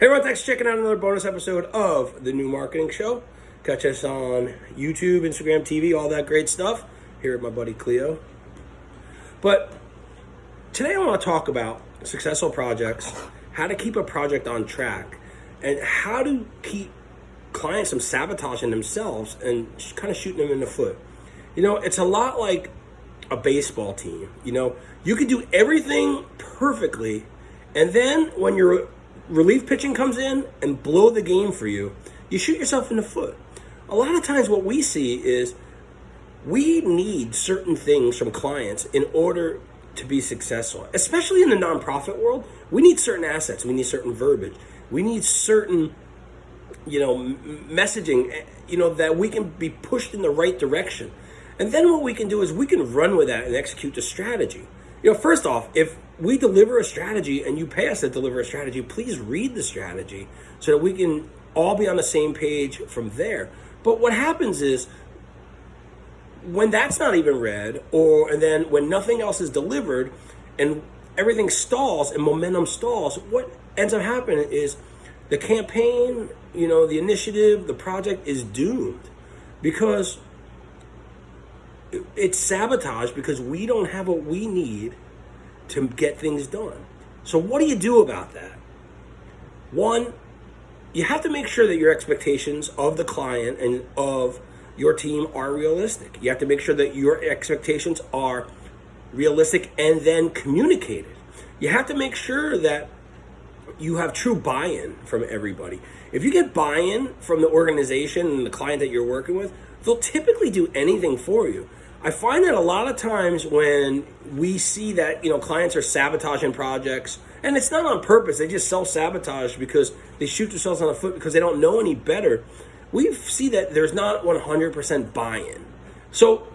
Hey everyone, thanks for checking out another bonus episode of The New Marketing Show. Catch us on YouTube, Instagram, TV, all that great stuff here at my buddy Cleo. But today I want to talk about successful projects, how to keep a project on track, and how to keep clients from sabotaging themselves and kind of shooting them in the foot. You know, it's a lot like a baseball team. You know, you can do everything perfectly, and then when you're relief pitching comes in and blow the game for you, you shoot yourself in the foot. A lot of times what we see is we need certain things from clients in order to be successful, especially in the nonprofit world. We need certain assets, we need certain verbiage, we need certain you know messaging eh, you know that we can be pushed in the right direction. And then what we can do is we can run with that and execute the strategy. You know, first off, if we deliver a strategy and you pay us to deliver a strategy, please read the strategy so that we can all be on the same page from there. But what happens is when that's not even read, or and then when nothing else is delivered and everything stalls and momentum stalls, what ends up happening is the campaign, you know, the initiative, the project is doomed because it's sabotage because we don't have what we need to get things done. So what do you do about that? One, you have to make sure that your expectations of the client and of your team are realistic. You have to make sure that your expectations are realistic and then communicated. You have to make sure that you have true buy-in from everybody. If you get buy-in from the organization and the client that you're working with, they'll typically do anything for you. I find that a lot of times when we see that, you know, clients are sabotaging projects, and it's not on purpose, they just self-sabotage because they shoot themselves on the foot because they don't know any better. We see that there's not 100% buy-in. So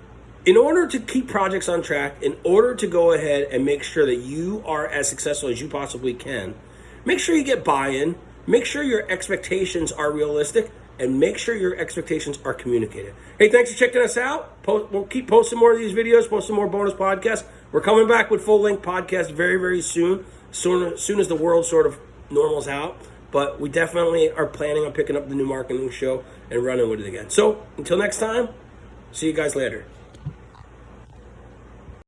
in order to keep projects on track, in order to go ahead and make sure that you are as successful as you possibly can, make sure you get buy-in, make sure your expectations are realistic, and make sure your expectations are communicated. Hey, thanks for checking us out. Post, we'll keep posting more of these videos, posting more bonus podcasts. We're coming back with full length podcasts very, very soon, soon, soon as the world sort of normals out. But we definitely are planning on picking up the new marketing show and running with it again. So until next time, see you guys later.